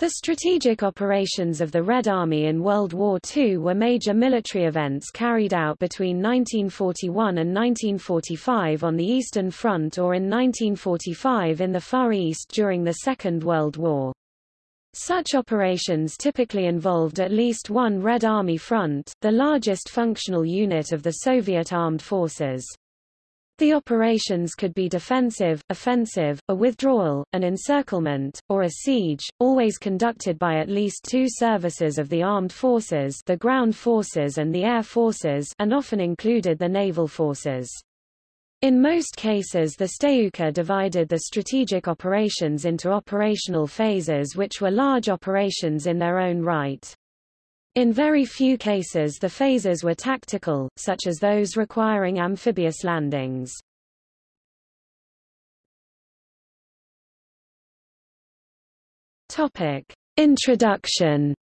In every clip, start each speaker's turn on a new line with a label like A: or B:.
A: The strategic operations of the Red Army in World War II were major military events carried out between 1941 and 1945 on the Eastern Front or in 1945 in the Far East during the Second World War. Such operations typically involved at least one Red Army front, the largest functional unit of the Soviet armed forces. The operations could be defensive, offensive, a withdrawal, an encirclement, or a siege, always conducted by at least two services of the armed forces the ground forces and the air forces and often included the naval forces. In most cases the Stavka divided the strategic operations into operational phases which were large operations in their own right. In very few cases the phases were tactical, such as those requiring amphibious landings. Topic. Introduction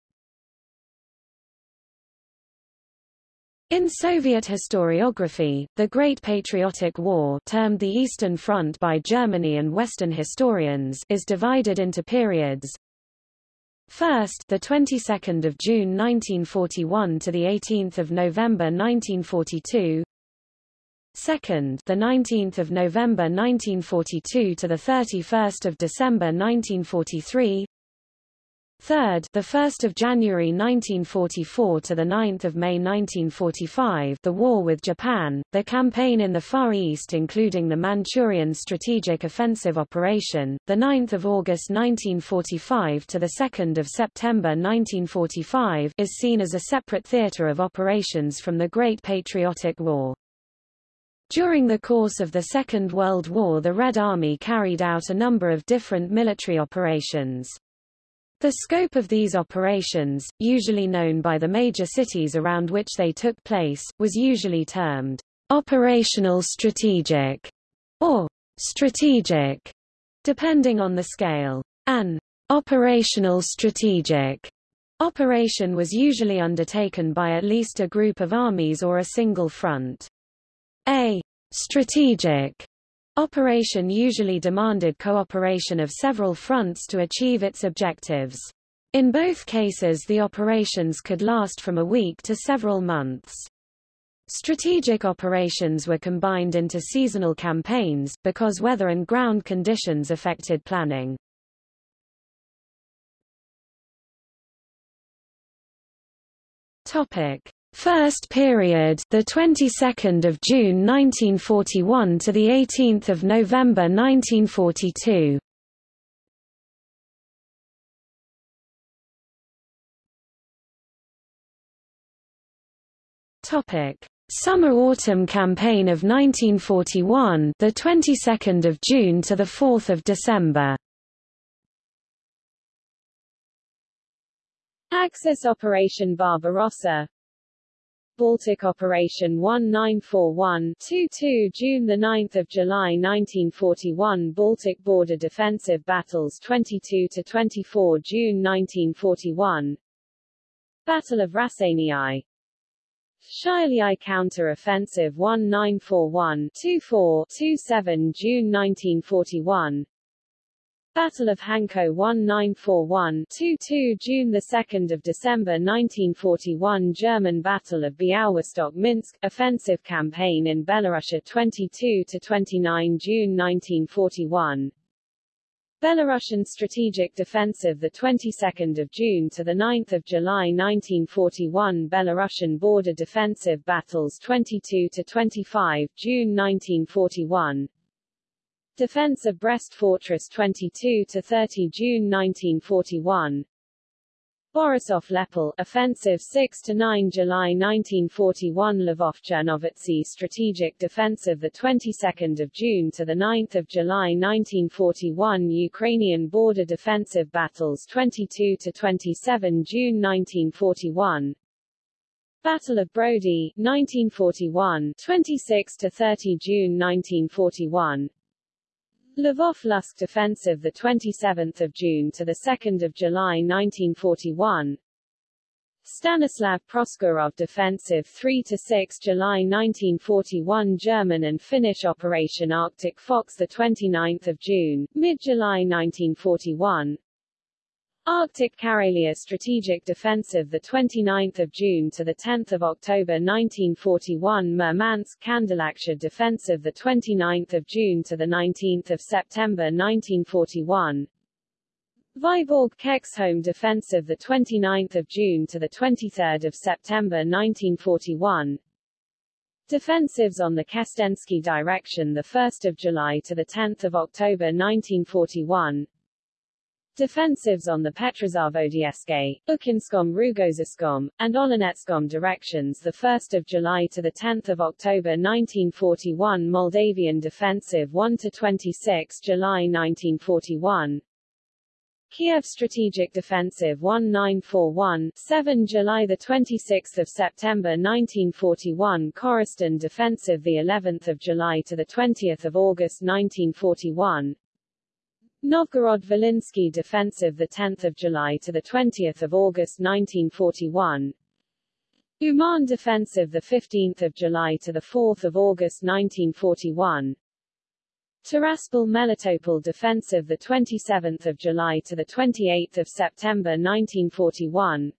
A: In Soviet historiography, the Great Patriotic War termed the Eastern Front by Germany and Western historians is divided into periods, First, the 22nd of June 1941 to the 18th of November 1942. Second, the 19th of November 1942 to the 31st of December 1943. Third, the 1st of January 1944 to the 9th of May 1945, the war with Japan, the campaign in the Far East including the Manchurian Strategic Offensive Operation, the 9th of August 1945 to the 2nd of September 1945, is seen as a separate theater of operations from the Great Patriotic War. During the course of the Second World War the Red Army carried out a number of different military operations. The scope of these operations, usually known by the major cities around which they took place, was usually termed operational strategic or strategic, depending on the scale. An operational strategic operation was usually undertaken by at least a group of armies or a single front. A strategic Operation usually demanded cooperation of several fronts to achieve its objectives. In both cases the operations could last from a week to several months. Strategic operations were combined into seasonal campaigns, because weather and ground conditions affected planning. Topic. First period, the 22nd of June 1941 to the 18th of November 1942. Topic: Summer-autumn campaign of 1941, the 22nd of June to the 4th of December. Axis Operation Barbarossa Baltic Operation 1941-22 June 9 July 1941 Baltic Border Defensive Battles 22-24 June 1941 Battle of Raseiniai Shialiai Counter-Offensive 1941-24-27 June 1941 Battle of Hanko 1941-22 June 2 December 1941 German Battle of Białystok-Minsk Offensive Campaign in Belarus 22-29 June 1941 Belarusian Strategic Defensive the 22nd of June to the 9th of July 1941 Belarusian Border Defensive Battles 22 to 25 June 1941 Defense of Brest Fortress 22 to 30 June 1941 Borisov Lepel offensive 6 to 9 July 1941 Lvov Chernovitsy strategic defensive the 22nd of June to the 9th of July 1941 Ukrainian border defensive battles 22 to 27 June 1941 Battle of Brody 1941 26 to 30 June 1941 Lvov-Lutsk defensive the 27th of June to the 2nd of July 1941 Stanislav Proskurov defensive 3 to 6 July 1941 German and Finnish Operation Arctic Fox the 29th of June mid-July 1941 Arctic Karelia Strategic Defensive the 29th of June to the 10th of October 1941 Murmansk Kandalaksha Defensive the 29th of June to the 19th of September 1941 Vyborg Kexholm Defensive the 29th of June to the 23rd of September 1941 Defensives on the Kestensky direction the 1st of July to the 10th of October 1941 Defensives on the Petrozavodsk, Ukinskom Rugoziskom, and Olenetskom directions 1 July to 10 October 1941 Moldavian Defensive 1–26 July 1941 Kiev Strategic Defensive 1941 7 July 26 September 1941 Korosten Defensive the 11th of July to the 20th of August 1941 Novgorod-Volhynsky Defensive the 10th of July to the 20th of August 1941 Uman Defensive the 15th of July to the 4th of August 1941 Tiraspol Melitopol Defensive the 27th of July to the 28th of September 1941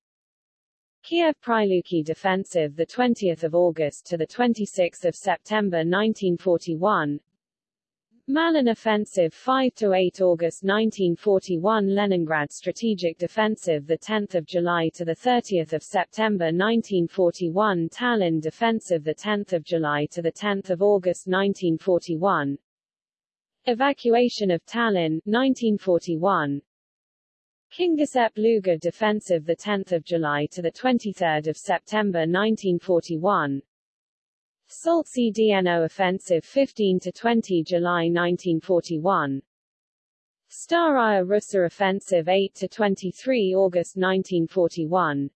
A: Kiev Priluki Defensive the 20th of August to the 26th of September 1941 Malin Offensive 5 to 8 August 1941 Leningrad Strategic Defensive 10 July to 30 September 1941 Tallinn Defensive 10 July to 10 August 1941 Evacuation of Tallinn 1941 Kingisepp Luga Defensive 10 July to 23 September 1941 Soltsy-Dno Offensive 15 to 20 July 1941 Staraya Russa Offensive 8 to 23 August 1941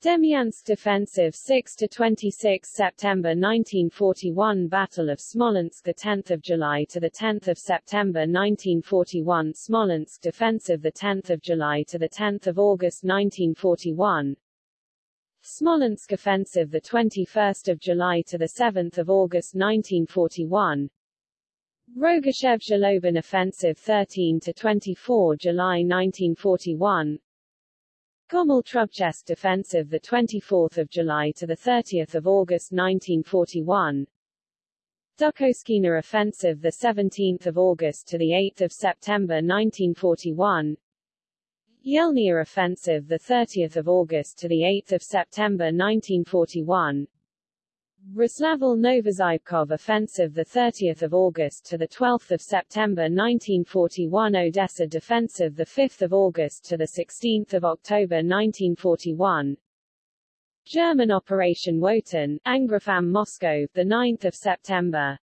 A: Demyansk Defensive 6 to 26 September 1941 Battle of Smolensk 10 July to the 10 September 1941 Smolensk Defensive 10 July to the 10 August 1941 Smolensk Offensive the 21st of July to the 7th of August 1941 Rogachev-Zhlobin Offensive 13 to 24 July 1941 Gomel-Trubchevsk Defensive the 24th of July to the 30th of August 1941 Dukhovshchina Offensive the 17th of August to the 8th of September 1941 Yelnya Offensive the 30th of August to the 8th of September 1941 Roslavl Novozybkov Offensive the 30th of August to the 12th of September 1941 Odessa Defensive the 5th of August to the 16th of October 1941 German Operation Wotan Angriff Moscow the 9th of September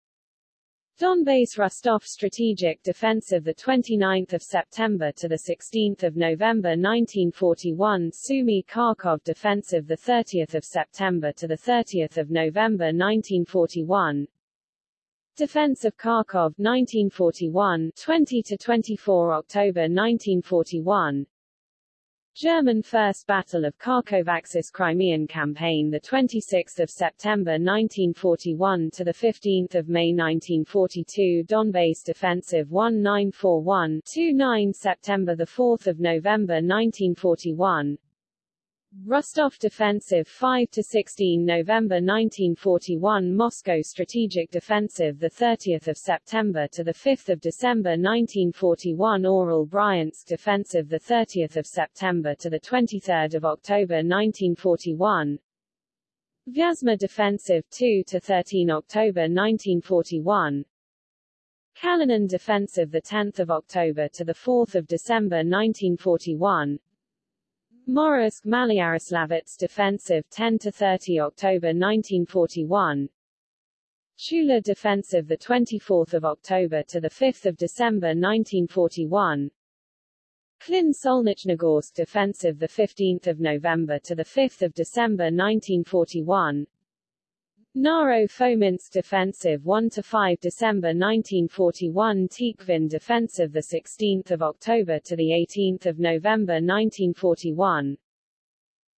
A: Donbas Rostov Strategic defense Defensive 29 September to 16 November 1941 Sumy Kharkov Defensive 30 September to 30 November 1941 Defense of Kharkov 1941 20 to 24 October 1941 German First Battle of Kharkov Axis Crimean Campaign the 26th of September 1941 to the 15th of May 1942 Donbas Defensive 1941 29 September the 4th of November 1941 Rostov Defensive 5 to 16 November 1941 Moscow Strategic Defensive 30 September to 5 December 1941 Orel Bryansk Defensive 30 September to 23 October 1941 Vyazma Defensive 2 to 13 October 1941 Kalinin Defensive 10 October to 4 December 1941 Morovsk Maloyaroslavets Defensive 10 to 30 October 1941 Tula Defensive the 24th of October to the 5th of December 1941 Klin Solnichnogorsk Defensive the 15th of November to the 5th of December 1941 Naro Fominsk Defensive 1–5 December 1941 Tikhvin Defensive 16 October to 18 November 1941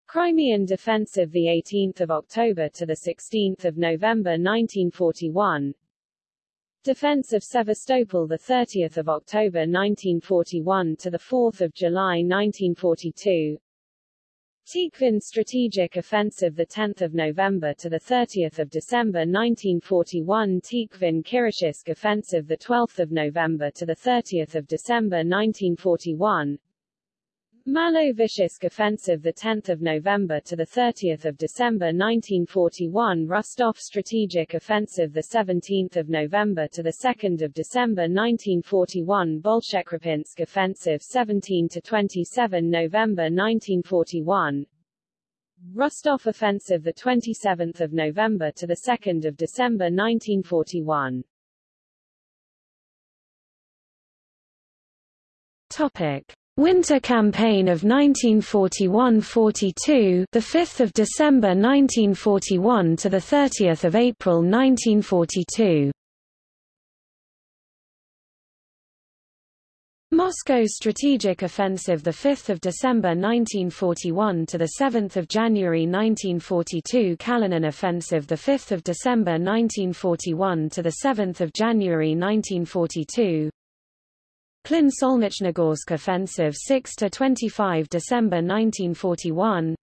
A: Crimean Defensive 18 October to 16 November 1941
B: Defense of Sevastopol the 30th of October 1941 to the 4th of July 1942 Tikhvin Strategic Offensive the 10th of November to the 30th of December 1941 Tikhvin Kiroshiysk Offensive the 12th of November to the 30th of December 1941 Malo-Vishsk offensive the 10th of November to the 30th of December 1941 Rostov strategic offensive the 17th of November to the 2nd of December 1941 Bolshekrepinsk offensive 17 to 27 November 1941 Rostov offensive the 27th of November to the 2nd of December 1941
A: Topic Winter Campaign of 1941–42, the 5th of December 1941 to the 30th of April 1942. Moscow Strategic Offensive the 5th of December 1941 to the 7th of January 1942 Kalinin Offensive the 5th of December 1941 to the 7th of January 1942 Klin Solnichnogorsk Offensive 6 to 25 December 1941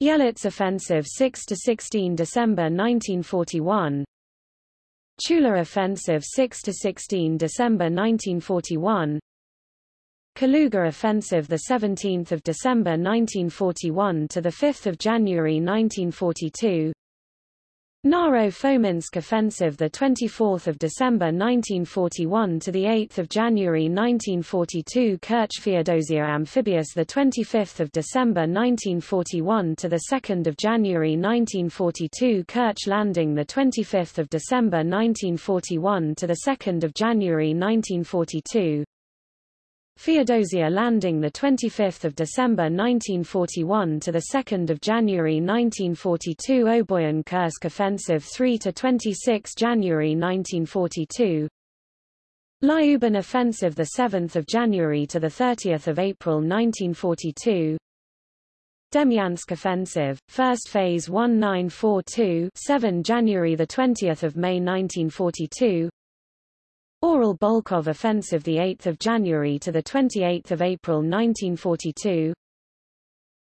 A: Yelets Offensive 6 to 16 December 1941 Tula Offensive 6 to 16 December 1941 Kaluga Offensive the 17th of December 1941 to the 5th of January 1942 Naro-Fominsk offensive the 24th of December 1941 to the 8th of January 1942 Kerch Feodosia amphibious the 25th of December 1941 to the 2nd of January 1942 Kerch landing the 25th of December 1941 to the 2nd of January 1942 Feodosia landing the 25th of December 1941 to the 2nd of January 1942 Oboyan Kursk offensive 3 to 26 January 1942 Lyuban offensive the 7th of January to the 30th of April 1942 Demyansk offensive first phase 1942 7 January the 20th of May 1942 Orel Bolkhov Offensive 8 January to 28 April 1942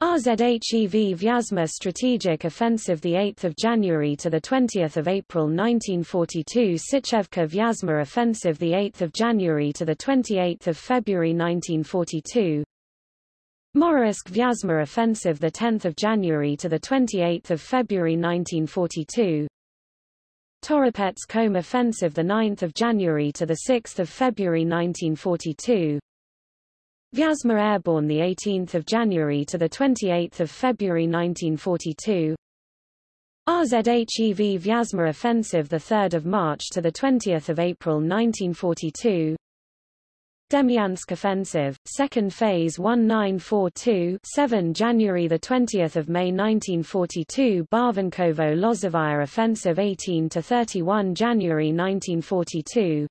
A: RZHEV Vyazma Strategic Offensive 8 January to 20 April 1942 Sychevka Vyazma Offensive 8 January to 28 February 1942 Moroisk Vyazma Offensive 10 January to 28 February 1942 Toropets-Kholm offensive 9 January to 6 February 1942 Vyazma airborne 18 January to 28 February 1942 RZHEV Vyazma offensive 3 March to 20 April 1942 Demyansk offensive, second phase 1942 7 January 20 May 1942 Barvenkovo-Lozovaya offensive 18 to 31 January 1942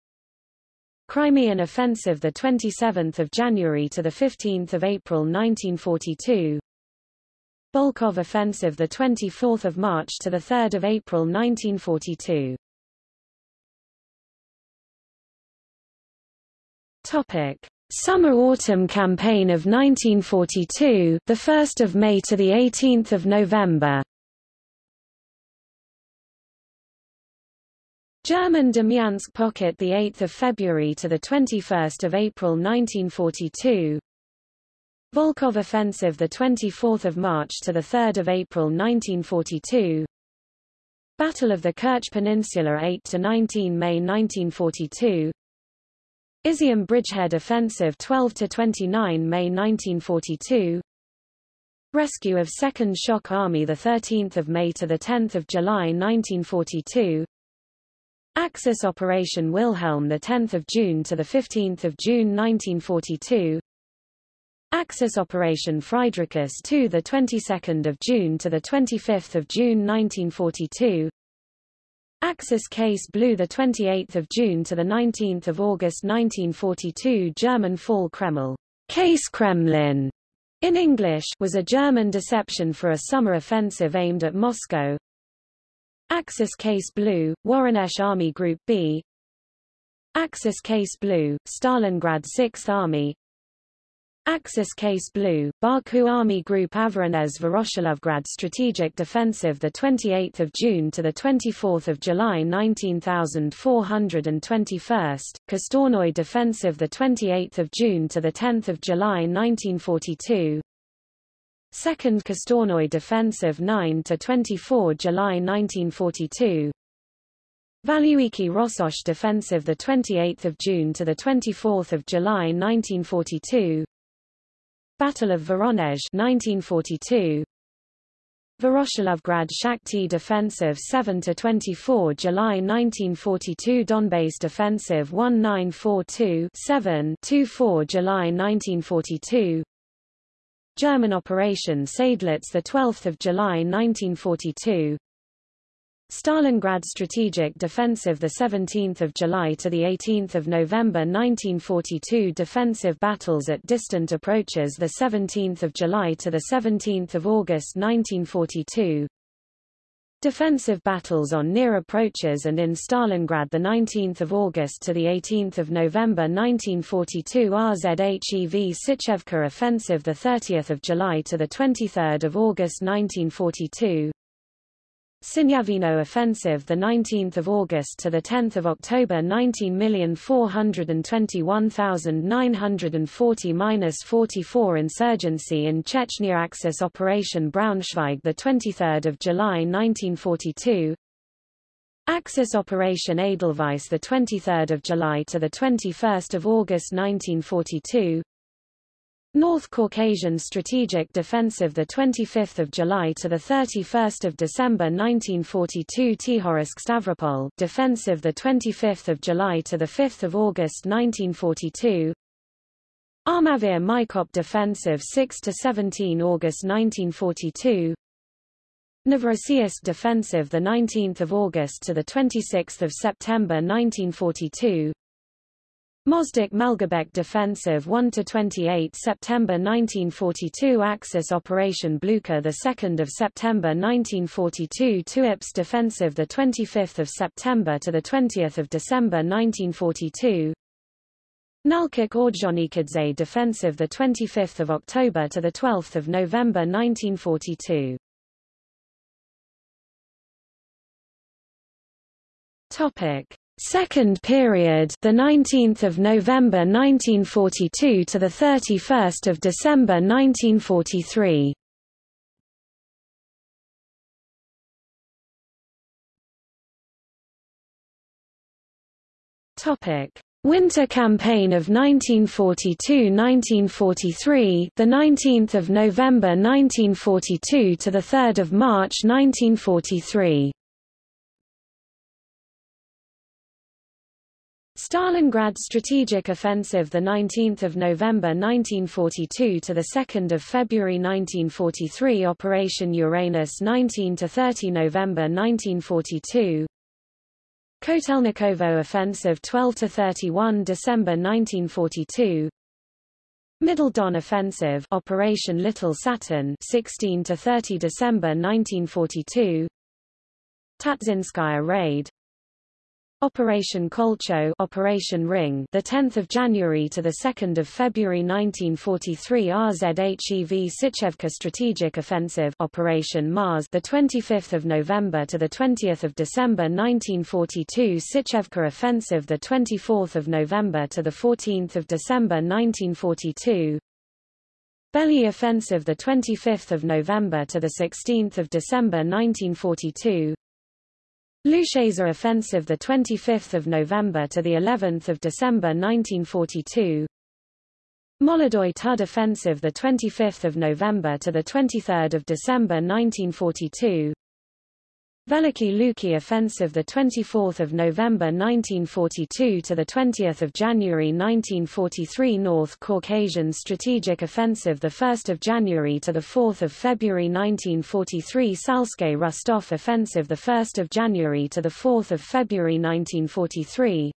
A: Crimean offensive 27 January to the 15th of April 1942 Bolkhov offensive 24 March to 3 April 1942 Topic: Summer-autumn campaign of 1942, the 1st of May to the 18th of November. German Demyansk pocket the 8th of February to the 21st of April 1942. Volkov offensive the 24th of March to the 3rd of April 1942. Battle of the Kerch Peninsula 8 to 19 May 1942. Izium Bridgehead Offensive 12–29 May 1942 Rescue of 2nd Shock Army 13 May to 10 July 1942 Axis Operation Wilhelm 10 June to 15 June 1942 Axis Operation Fridericus II the 22nd of June to the 25th of June 1942 Axis Case 28th of June to the 19th of August 1942 German Fall Kreml. Case Kremlin. In English was a German deception for a summer offensive aimed at Moscow. Axis Case Blue, Voronezh Army Group B. Axis Case Blue, Stalingrad 6th Army Axis Case Blue, Baku Army Group Avranez Voroshilovgrad Strategic Defensive 28 June to 24 July 19421, Kostornoy Defensive 28 June to 10 July 1942 Second Kostornoy Defensive 9 to 24 July 1942 Valuiki Rossosh Defensive the 28th of June to the 24th of July 1942 Battle of Voronezh 1942 Voroshilovgrad Shakhty Defensive 7 to 24 July 1942 Donbass Defensive 1942 7 24 July 1942 German Operation Seydlitz the 12th of July 1942 Stalingrad Strategic Defensive the 17th of July to the 18th of November 1942 Defensive battles at distant approaches the 17th of July to the 17th of August 1942 Defensive battles on near approaches and in Stalingrad the 19th of August to the 18th of November 1942 RZHEV Sychevka offensive the 30th of July to the 23rd of August 1942 Sinyavino offensive the 19th of August to the 10th of October 19421940-44 insurgency in Chechnya Axis Operation Braunschweig the 23rd of July 1942 Axis Operation Edelweiss the 23rd of July to the 21st of August 1942 North Caucasian Strategic Defensive the 25th of July to the 31st of December 1942 Tikhorsk Stavropol Defensive the 25th of July to the 5th of August 1942 Armavir Maikop Defensive 6 to 17 August 1942 Novorossiysk Defensive the 19th of August to the 26th of September 1942 Mozdok Malgobek Defensive 1 to 28 September 1942 Axis Operation Blucher 2 September 1942 Tuapse Defensive 25 September to 20 December 1942 Nalchik Ordzhonikidze Defensive 25 October to 12 November 1942 Topic Second period, the 19th of November 1942 to the 31st of December 1943. Topic: Winter Campaign of 1942-1943, the 19th of November 1942 to the 3rd of March 1943. Stalingrad Strategic Offensive the 19th of November 1942 to the 2nd of February 1943 Operation Uranus 19 to 30 November 1942 Kotelnikovo Offensive 12 to 31 December 1942 Middle Don Offensive Operation Little Saturn 16 to 30 December 1942 Tatsinskaya Raid Operation Koltso Operation Ring the 10th of January to the 2nd of February 1943 RZHEV Sychevka Strategic Offensive Operation Mars the 25th of November to the 20th of December 1942 Sychevka Offensive the 24th of November to the 14th of December 1942 Belly Offensive the 25th of November to the 16th of December 1942 Luchesa offensive the 25th of November to the 11th of December 1942 Molodoy Tud offensive the 25th of November to the 23rd of December 1942 Veliki Luki offensive the 24th of November 1942 to the 20th of January 1943 North Caucasian strategic offensive the 1st of January to the 4th of February 1943 Salske Rostov offensive the 1st of January to the 4th of February 1943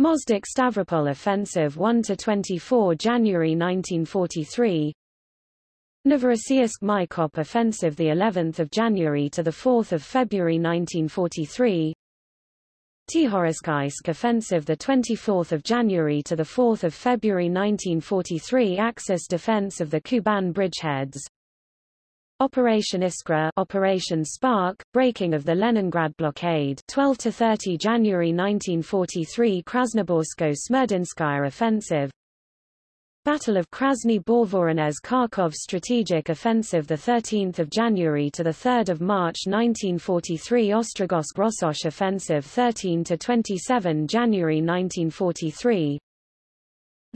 A: Mozdok Stavropol offensive 1 to 24 January 1943 Novorossiysk Maikop offensive the 11th of January to the 4th of February 1943 Tijoretskiysk offensive the 24th of January to the 4th of February 1943 Axis defense of the Kuban bridgeheads. Operation Iskra Operation Spark breaking of the Leningrad blockade 12 to 30 January 1943 Krasnoborsko-Smerdinskaya offensive Battle of Krasny Borvoronezh Kharkov Strategic Offensive 13 January to 3 March 1943 Ostrogozhsk Rossosh Offensive 13–27 January 1943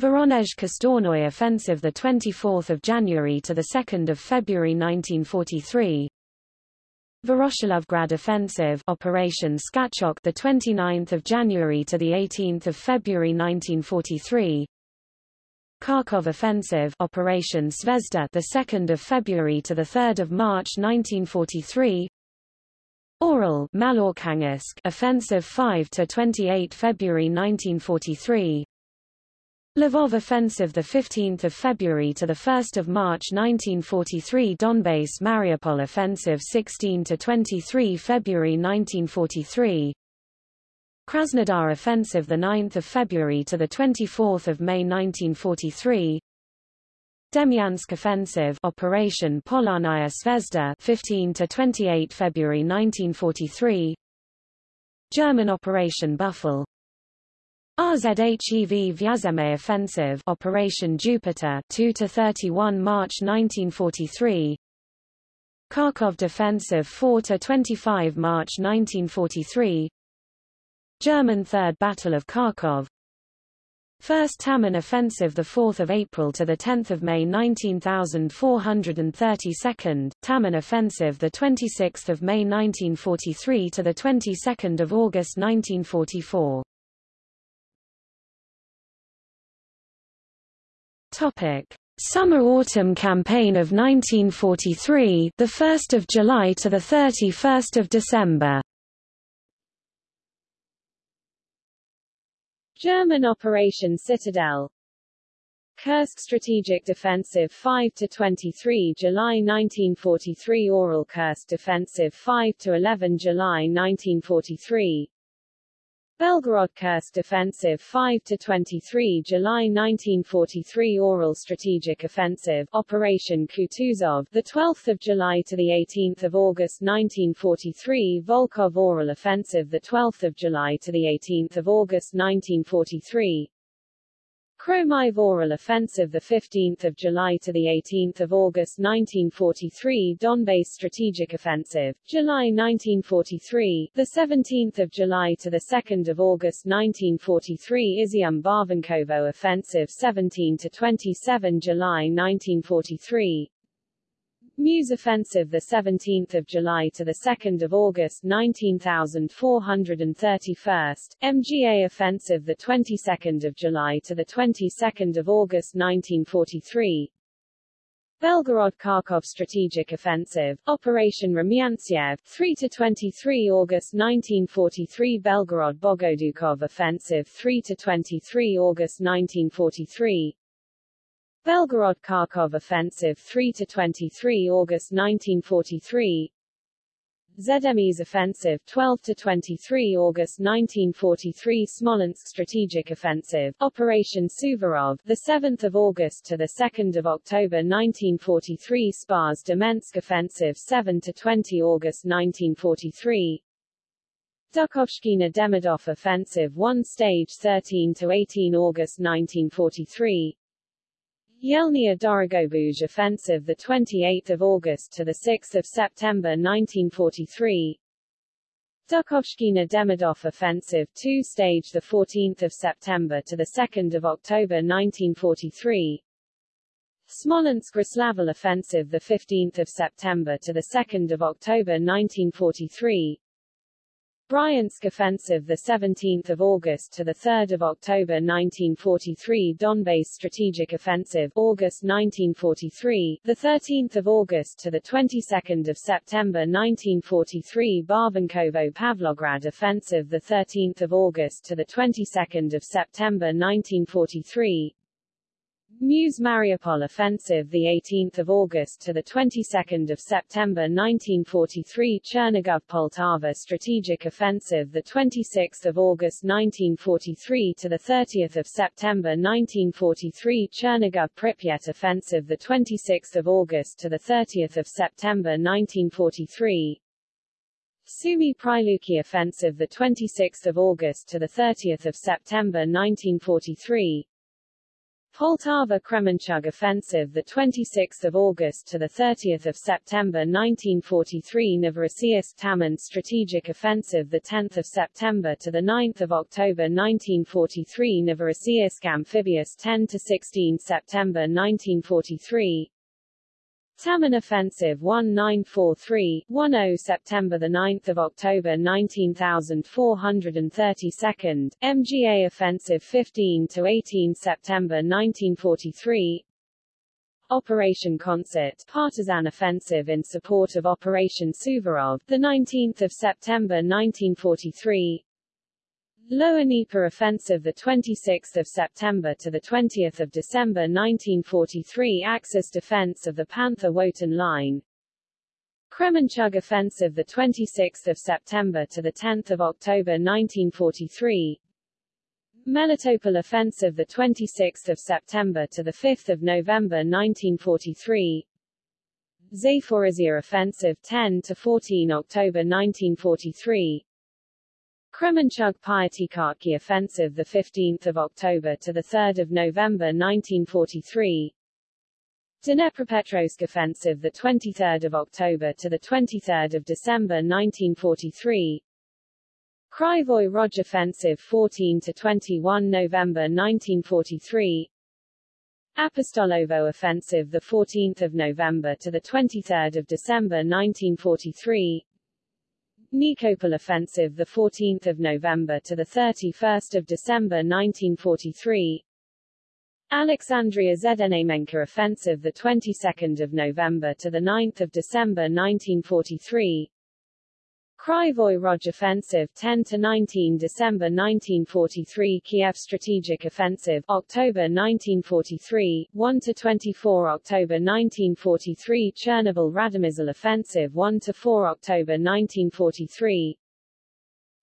A: Voronezh Kostournoye Offensive 24 January to 2 February 1943 Voroshilovgrad Offensive Operation Skachok the 29th of January to the 18th of February 1943 Kharkov Offensive Operation Zvezda the 2nd of February to the 3rd of March 1943 Orel Maloarkhangelsk Offensive 5 to 28 February 1943 Lvov Offensive the 15th of February to the 1st of March 1943 Donbass Mariupol Offensive 16 to 23 February 1943 Krasnodar Offensive 9 February to 24 May 1943 Demyansk Offensive Operation Polarnaya Zvezda 15 to 28 February 1943 German Operation Buffel. RZHEV Vyazeme Offensive Operation Jupiter 2 to 31 March 1943 Kharkov Defensive 4 to 25 March 1943 German Third Battle of Kharkov. First Taman Offensive 4 April to 10 May 19432nd, Taman Offensive 26 May 1943 to 22 August 1944 Topic: Summer-autumn campaign of 1943, the 1st of July to the 31st of December.
B: German Operation Citadel. Kursk Strategic Defensive 5–23 July 1943 Orel Kursk Defensive 5–11 July 1943 Belgorod Kursk Offensive 5–23 July 1943 Orel Strategic Offensive Operation Kutuzov the 12th of July to the 18th of August 1943 Volkhov Orel Offensive the 12th of July to the 18th of August 1943 Kromive Orel Offensive 15 July to 18 August 1943 Donbass Strategic Offensive, July 1943, 17 July to 2 August 1943 Izium Barvenkovo Offensive 17 to 27 July 1943 Mius Offensive the 17th of July to the 2nd of August 19431st MGA Offensive the 22nd of July to the 22nd of August 1943 Belgorod Kharkov Strategic Offensive Operation Rumyantsev 3 to 23 August 1943 Belgorod Bogodukov Offensive 3 to 23 August 1943 Belgorod Kharkov Offensive 3–23 August 1943 ZME's Offensive 12–23 August 1943 Smolensk Strategic Offensive Operation Suvorov the 7th of August to the 2nd of October 1943 Spas Demensk Offensive 7–20 August 1943 Dukhovshchina Demidov Offensive 1 Stage 13 to 18 August 1943 Yelnya Dorogobuzh Offensive 28 August to 6 September 1943 Dukhovshchina Demidov Offensive 2 Stage 14 September to 2 October 1943 Smolensk-Roslavl Offensive 15 September to 2 October 1943 Bryansk Offensive the 17th of August to the 3rd of October 1943 Donbass Strategic Offensive August 1943 the 13th of August to the 22nd of September 1943 Barvenkovo Pavlograd Offensive the 13th of August to the 22nd of September 1943 Mius Mariupol offensive the 18th of August to the 22nd of September 1943 Chernigov Poltava strategic offensive the 26th of August 1943 to the 30th of September 1943 Chernigov Pripyat offensive the 26th of August to the 30th of September 1943 Sumy Pryluki offensive the 26th of August to the 30th of September 1943 Poltava Kremenchug offensive the 26th of August to the 30th of September 1943 Novorossiysk Taman strategic offensive the 10th of September to the 9th of October 1943 Novorossiysk amphibious 10 to 16 September 1943 Taman Offensive 1943-10 September 9 October 19432nd, MGA Offensive 15-18 September 1943 Operation Concert Partisan Offensive in support of Operation Suvorov, the 19th of September 1943 Lower Dnieper Offensive the 26th of September to the 20th of December 1943 Axis defense of the Panther-Wotan line. Kremenchug Offensive the 26th of September to the 10th of October 1943 Melitopol Offensive the 26th of September to the 5th of November 1943 Zaporizhia Offensive 10 to 14 October 1943 Kremenchug Pyatikhatki offensive the 15th of October to the 3rd of November 1943 Dnepropetrovsk offensive the 23rd of October to the 23rd of December 1943 Kryvyi Rog offensive 14 to 21 November 1943 Apostolovo offensive the 14th of November to the 23rd of December 1943 Nikopol offensive the 14th of November to the 31st of December 1943 Alexandria Znamenka offensive the 22nd of November to the 9th of December 1943 Kryvyi Rog Offensive 10 to 19 December 1943 Kiev Strategic Offensive October 1943 1 to 24 October 1943 Chernobyl Radomysl Offensive 1 to 4 October 1943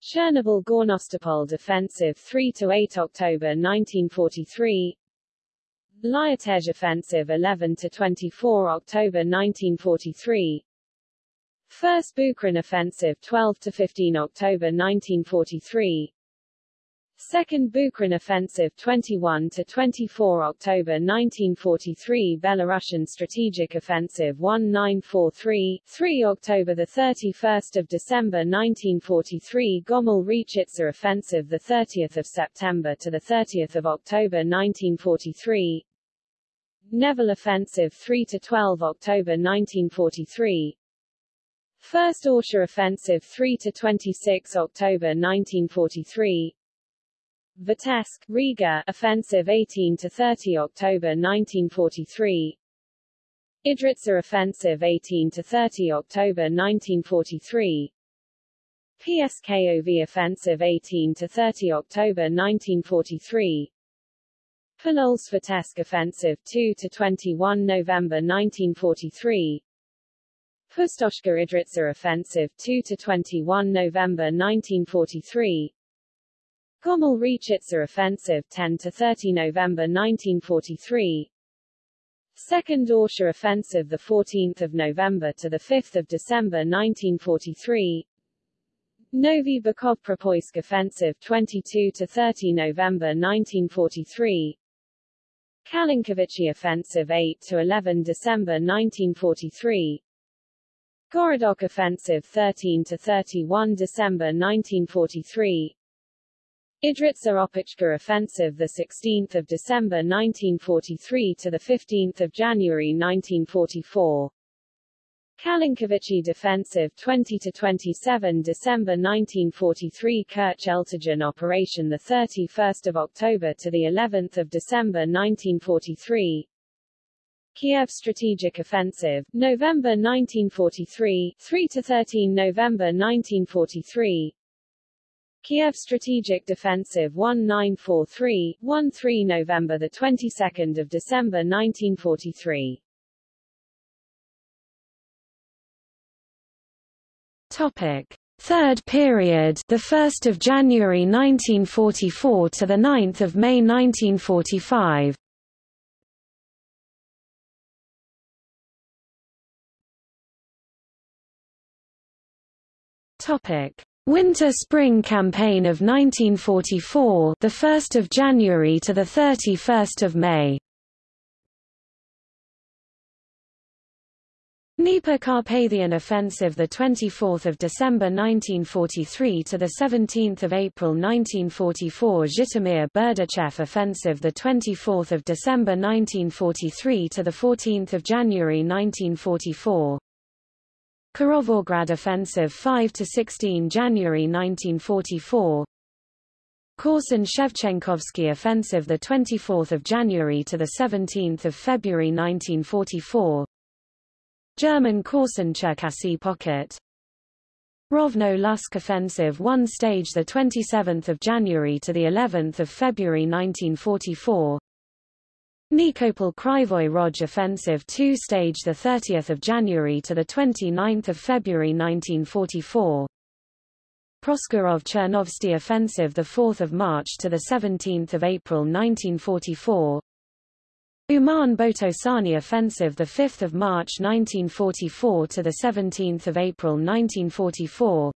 B: Chernobyl Gornostopol Defensive 3 to 8 October 1943 Lyutezh Offensive 11 to 24 October 1943 First Bukrin Offensive 12 to 15 October 1943 Second Bukrin Offensive 21 to 24 October 1943 Belarusian Strategic Offensive 1943 3 October the 31st of December 1943 Gomel Rechitsa Offensive the 30th of September to the 30th of October 1943 Nevel Offensive 3 to 12 October 1943 First Orsha Offensive 3 to 26 October 1943 Vitebsk, Riga Offensive 18 to 30 October 1943 Idritsa Offensive 18 to 30 October 1943 PSKOV Offensive 18 to 30 October 1943 Polotsk-Vitebsk Offensive 2 to 21 November 1943 Pustoshka Idritsa Offensive 2 to 21 November 1943 Gomel Rechitsa Offensive 10 to 30 November 1943 Second Orsha Offensive the 14th of November to the 5th of December 1943 Novi Bukov Offensive 22 to 30 November 1943 Kalinkovichy Offensive 8 to 11 December 1943 Gorodok Offensive 13 to 31 December 1943 Idritsa Opochka Offensive the 16th of December 1943 to the 15th of January 1944 Kalinkovichy Defensive 20 to 27 December 1943 Kerch Eltigen Operation the 31st of October to the 11th of December 1943 Kiev Strategic Offensive, November 1943, 3 to 13 November 1943. Kiev Strategic Defensive 1943, 1-3 November the 22nd of December 1943.
A: Topic: Third period, the 1st of January 1944 to the 9th of May 1945. Winter-Spring Campaign of 1944, the 1st of January to the 31st of May. Dnieper-Carpathian Offensive the 24th of December 1943 to the 17th of April 1944 Zhytomyr-Berdichev Offensive the 24th of December 1943 to the 14th of January 1944 Kirovograd Offensive 5 to 16 January 1944 Korsun-Shevchenkovsky Offensive the 24th of January to the 17th of February 1944 German Korsun-Cherkasy Pocket. Rovno-Lutsk Offensive 1 stage the 27th of January to the 11th of February 1944 Nikopol Kryvyi Rog Offensive 2 stage the 30th of January to the 29th of February 1944 Proskurov Chernovtsy Offensive the 4th of March to the 17th of April 1944 Uman Botosani Offensive the 5th of March 1944 to the 17th of April 1944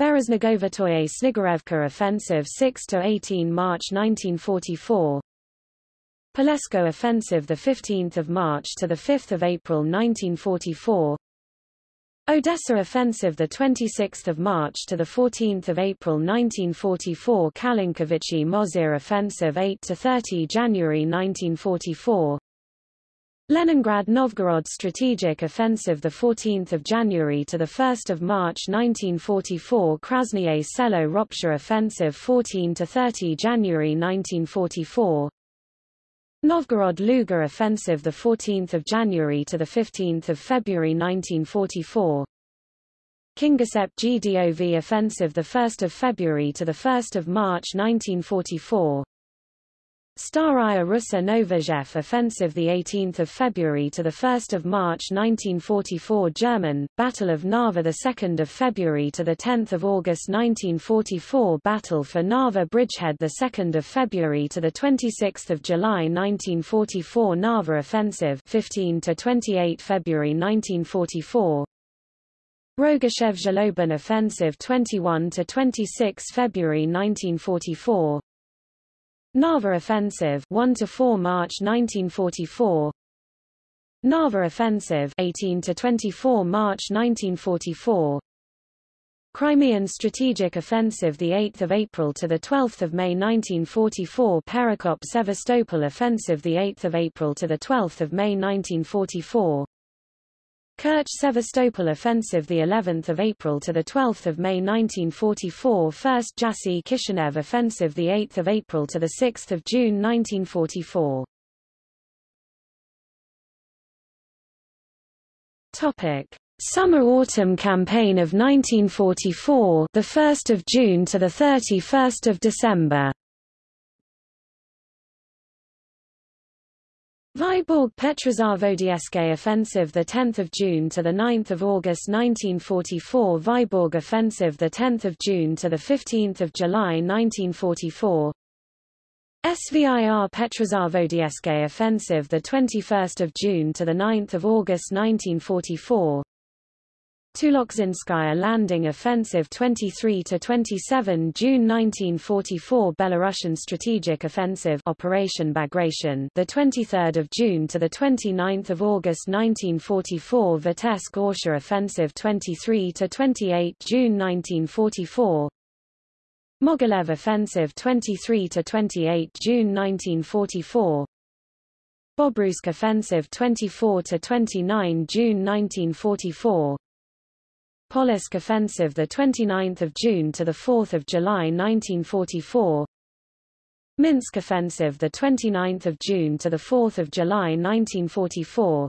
A: Bereznegovatoye Snigirevka Offensive 6 to 18 March 1944 Palesko Offensive the 15th of March to the 5th of April 1944 Odessa Offensive the 26th of March to the 14th of April 1944 Kalinkovichi Mozyr Offensive 8 to 30 January 1944 Leningrad Novgorod Strategic Offensive the 14th of January to the 1st of March 1944 Krasnye Selo Ropsha Offensive 14 to 30 January 1944 Novgorod Luga offensive the 14th of January to the 15th of February 1944 Kingisepp Gdov offensive the 1st of February to the 1st of March 1944 Staraya Russa Novorzhev offensive the 18th of February to the 1st of March 1944 German Battle of Narva the 2nd of February to the 10th of August 1944 Battle for Narva Bridgehead the 2nd of February to the 26th of July 1944 Narva offensive 15 to 28 February 1944 Rogachev Zhlobin offensive 21 to 26 February 1944 Narva Offensive 1 to 4 March 1944 Narva Offensive 18 to 24 March 1944 Crimean Strategic Offensive the 8th of April to the 12th of May 1944 Perekop Sevastopol Offensive the 8th of April to the 12th of May 1944 Kerch Sevastopol Offensive the 11th of April to the 12th of May 1944 First Jassy Kishinev Offensive the 8th of April to the 6th of June 1944 Topic. Summer-Autumn Campaign of 1944 the 1st of June to the 31st of December Vyborg Petrozavodsk offensive the 10th of June to the 9th of August 1944 Vyborg offensive the 10th of June to the 15th of July 1944 Svir Petrozavodsk offensive the 21st of June to the 9th of August 1944 Tuloksinskaya Landing Offensive 23 to 27 June 1944 Belarusian Strategic Offensive Operation Bagration the 23rd of June to the 29th of August 1944 Vitebsk Orsha Offensive 23 to 28 June 1944 Mogilev Offensive 23 to 28 June 1944 Bobruisk Offensive 24 to 29 June 1944 Polotsk Offensive the 29th of June to the 4th of July 1944 Minsk Offensive the 29th of June to the 4th of July 1944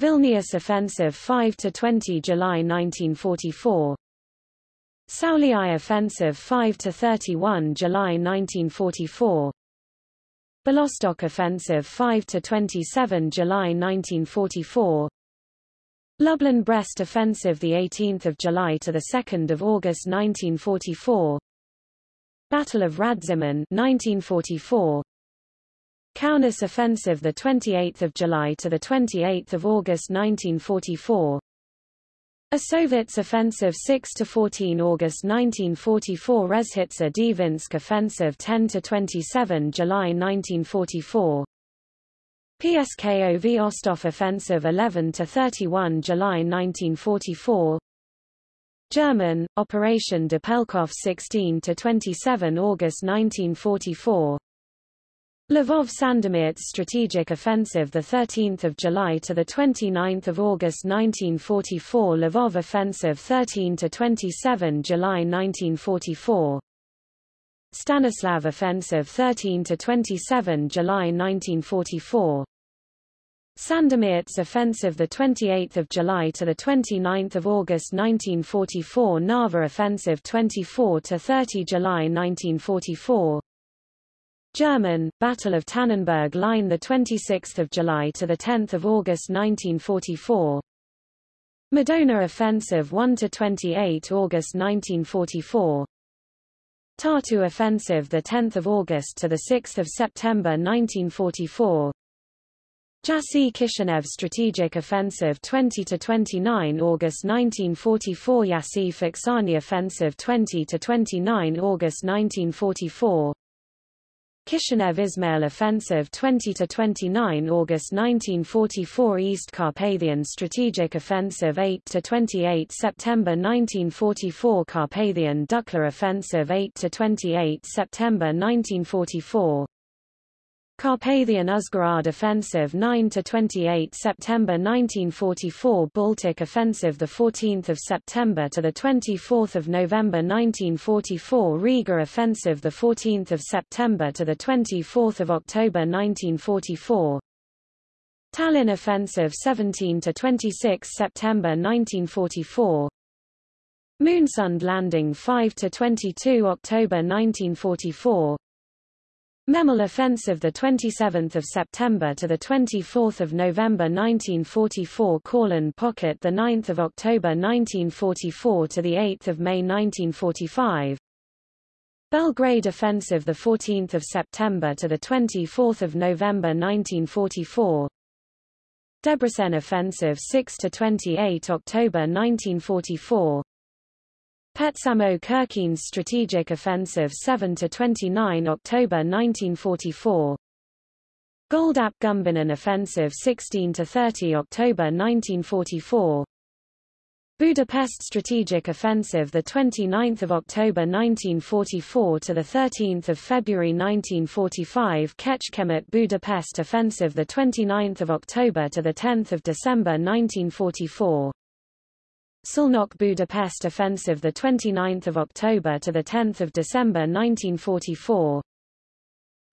A: Vilnius Offensive 5 to 20 July 1944 Sauliai Offensive 5 to 31 July 1944 Belostok Offensive 5 to 27 July 1944 Lublin-Brest Offensive 18 July to 2 August 1944 Battle of Radzymin 1944 Kaunas Offensive 28 July to 28 August 1944 Osowitz Offensive 6 to 14 August 1944 Rezhitsa Dvinsk Offensive 10 to 27 July 1944 Pskov Ostrov Offensive 11–31 July 1944 German, Operation Doppelkopf 16–27 August 1944 Lvov-Sandomierz Strategic Offensive 13 July to 29 August 1944 Lvov Offensive 13 to 27 July 1944 Stanislav Offensive 13–27 July 1944 Sandomierz Offensive 28 July to 29 August 1944 Narva Offensive 24 to 30 July 1944 German, Battle of Tannenberg Line 26 July to 10 August 1944 Madona Offensive 1 to 28 August 1944 Tartu Offensive 10 August to 6 September 1944 Jassy Kishinev Strategic Offensive 20 to 29 August 1944 Jassy Focșani Offensive 20 to 29 August 1944 Kishinev Izmail Offensive 20–29 August 1944 East Carpathian Strategic Offensive 8–28 September 1944 Carpathian Dukla Offensive 8–28 September 1944 Carpathian Uzhgorod Offensive 9–28 September 1944 Baltic Offensive 14 September to 24 November 1944 Riga Offensive 14 September to 24 October 1944 Tallinn Offensive 17 to 26 September 1944 Moonsund Landing 5 to 22 October 1944 Memel Offensive the 27th of September to the 24th of November 1944 Courland Pocket the 9th of October 1944 to the 8th of May 1945 Belgrade Offensive the 14th of September to the 24th of November 1944 Debrecen Offensive 6 to 28 October 1944 Petsamo Kirkenes Strategic Offensive 7–29 October 1944 Goldap Gumbinnen Offensive 16–30 October 1944 Budapest Strategic Offensive the 29th of October 1944 to the 13th of February 1945 Kecskemét Budapest Offensive the 29th of October to the 10th of December 1944 Szolnok Budapest Offensive the 29th of October to the 10th of December 1944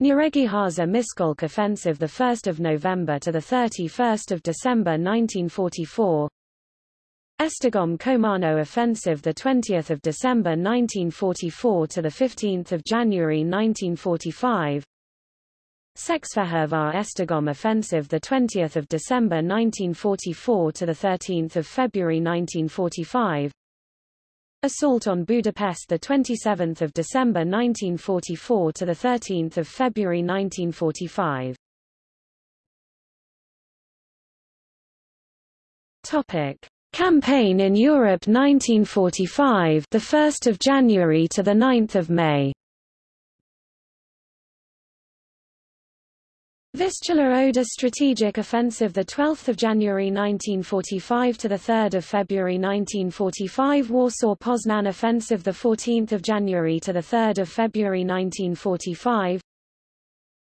A: Nyíregyháza Miskolc Offensive the 1st of November to the 31st of December 1944 Esztergom Komárno Offensive the 20th of December 1944 to the 15th of January 1945 Székesfehérvár Esztergom Offensive the 20th of December 1944 to the 13th of February 1945 Assault on Budapest the 27th of December 1944 to the 13th of February 1945 Topic. Campaign in Europe 1945 the 1st of January to the 9th of May Vistula Oder Strategic Offensive 12 January 1945 to 3 February 1945 Warsaw-Poznan Offensive 14 January to 3 February 1945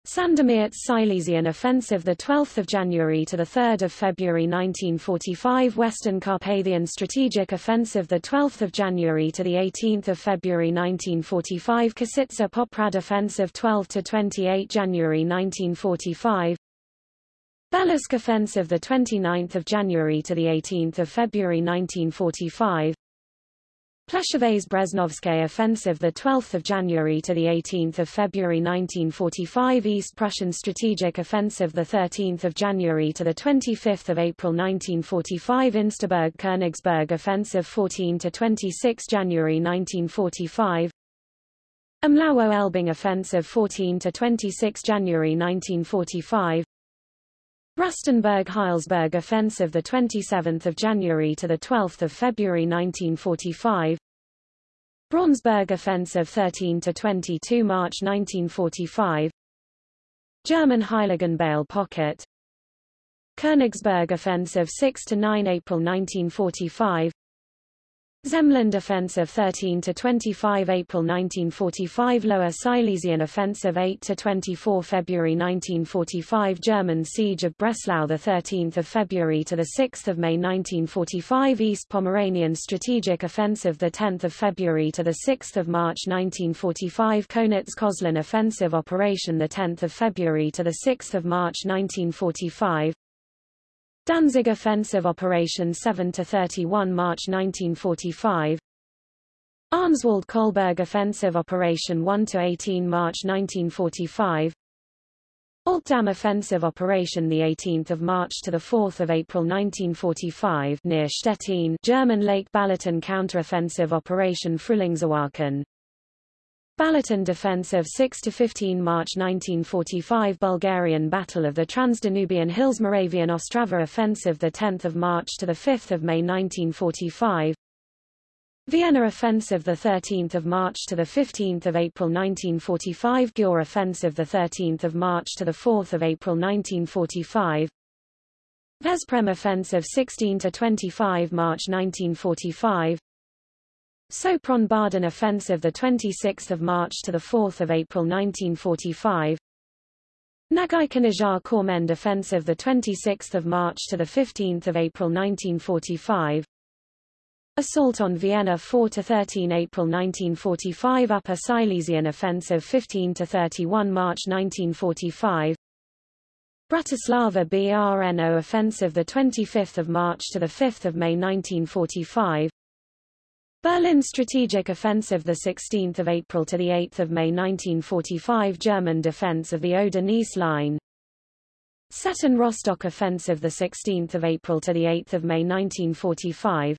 A: Sandomierz Silesian Offensive 12 January to 3 February 1945 Western Carpathian Strategic Offensive 12 January to 18 February 1945 Kosice Poprad Offensive 12 to 28 January 1945 Belutsk Offensive 29 January to 18 February 1945 Pleshevets-Breznovsky offensive the 12th of January to the 18th of February 1945 East Prussian strategic offensive the 13th of January to the 25th of April 1945 Insterburg-Königsberg offensive 14 to 26 January 1945 Mława-Elbing offensive 14 to 26 January 1945 Rastenburg-Heilsberg offensive the 27th of January to the 12th of February 1945 Braunsberg offensive 13 to 22 March 1945 German Heiligenbeil pocket. Königsberg offensive 6 to 9 April 1945 Zemland Offensive 13 to 25 April 1945 Lower Silesian Offensive 8 to 24 February 1945 German Siege of Breslau the 13th of February to the 6th of May 1945 East Pomeranian Strategic Offensive the 10th of February to the 6th of March 1945 Konitz-Köslin Offensive Operation the 10th of February to the 6th of March 1945 Danzig Offensive Operation 7 to 31 March 1945 Arnswalde-Kolberg Offensive Operation 1 to 18 March 1945 Altdam Offensive Operation the 18th of March to the 4th of April 1945 near Stettin German Lake Balaton Counteroffensive Operation Frühlingserwachen Balaton Defensive 6–15 March 1945 Bulgarian Battle of the Transdanubian Hills Moravian Ostrava Offensive 10 March to 5 May 1945 Vienna Offensive 13 March to 15 April 1945 Győr Offensive 13 March to 4 April 1945 Veszprém Offensive 16–25 March 1945 Sopron-Baden Offensive 26 March to 4 April 1945 Nagy Kormend Offensive 26 March to 15 April 1945 Assault on Vienna 4 to 13 April 1945 Upper Silesian Offensive 15 to 31 March 1945 Bratislava Brno Offensive the 25th of March to the 5th of May 1945 Berlin Strategic Offensive 16 April to 8 May 1945 German defense of the Oder-Neisse Line. Stettin Rostock Offensive 16 April to 8 May 1945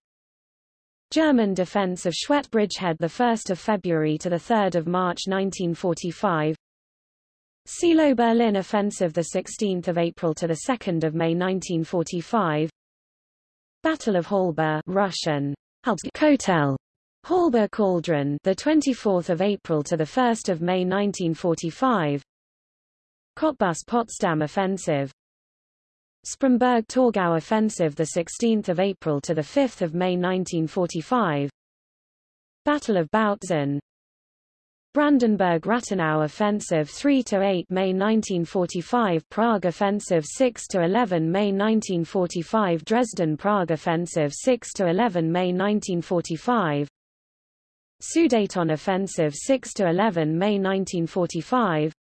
A: German defense of Schwedt Bridgehead 1 February to 3 March 1945 Seelow Berlin Offensive 16 April to 2 May 1945 Battle of Halbe Russian Kotel Halber Cauldron the 24th of April to the 1st of May 1945 Cottbus Potsdam offensive Spremberg Torgau offensive the 16th of April to the 5th of May 1945 Battle of Bautzen Brandenburg-Rathenau Offensive 3–8 May 1945 Prague Offensive 6–11 May 1945 Dresden-Prague Offensive 6–11 May 1945 Sudeten Offensive 6–11 May 1945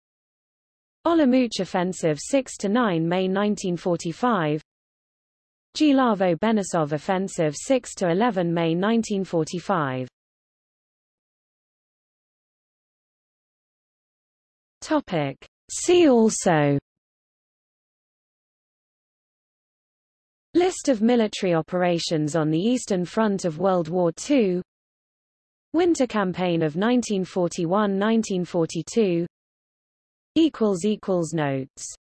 A: Olomouc Offensive 6–9 May 1945 Gilavo-Benesov Offensive 6–11 May 1945 Topic. See also. List of military operations on the Eastern Front of World War II Winter Campaign of 1941–1942 Notes